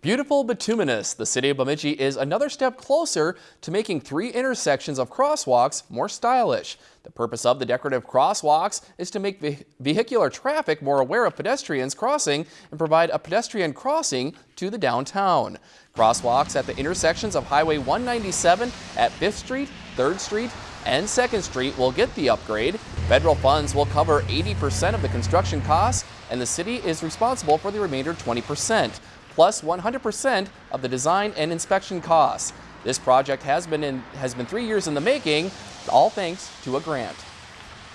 Beautiful bituminous, the city of Bemidji is another step closer to making three intersections of crosswalks more stylish. The purpose of the decorative crosswalks is to make ve vehicular traffic more aware of pedestrians crossing and provide a pedestrian crossing to the downtown. Crosswalks at the intersections of Highway 197 at 5th Street, 3rd Street, and 2nd Street will get the upgrade. Federal funds will cover 80% of the construction costs, and the city is responsible for the remainder 20% plus 100% of the design and inspection costs. This project has been, in, has been three years in the making, all thanks to a grant.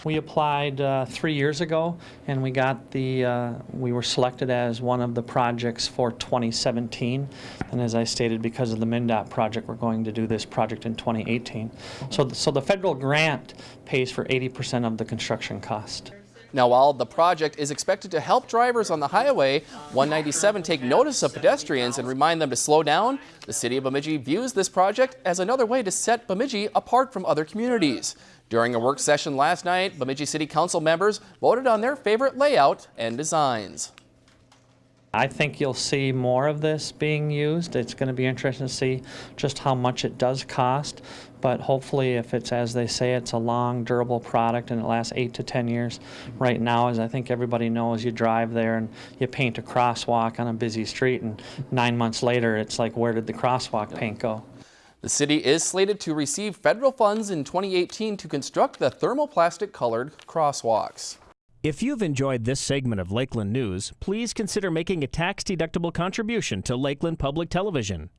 We applied uh, three years ago, and we got the, uh, we were selected as one of the projects for 2017. And as I stated, because of the MnDOT project, we're going to do this project in 2018. So, so the federal grant pays for 80% of the construction cost. Now, while the project is expected to help drivers on the highway 197 take notice of pedestrians and remind them to slow down, the city of Bemidji views this project as another way to set Bemidji apart from other communities. During a work session last night, Bemidji City Council members voted on their favorite layout and designs. I think you'll see more of this being used. It's going to be interesting to see just how much it does cost. But hopefully, if it's as they say, it's a long, durable product and it lasts eight to 10 years. Right now, as I think everybody knows, you drive there and you paint a crosswalk on a busy street, and nine months later, it's like, where did the crosswalk paint go? The city is slated to receive federal funds in 2018 to construct the thermoplastic colored crosswalks. If you've enjoyed this segment of Lakeland News, please consider making a tax-deductible contribution to Lakeland Public Television.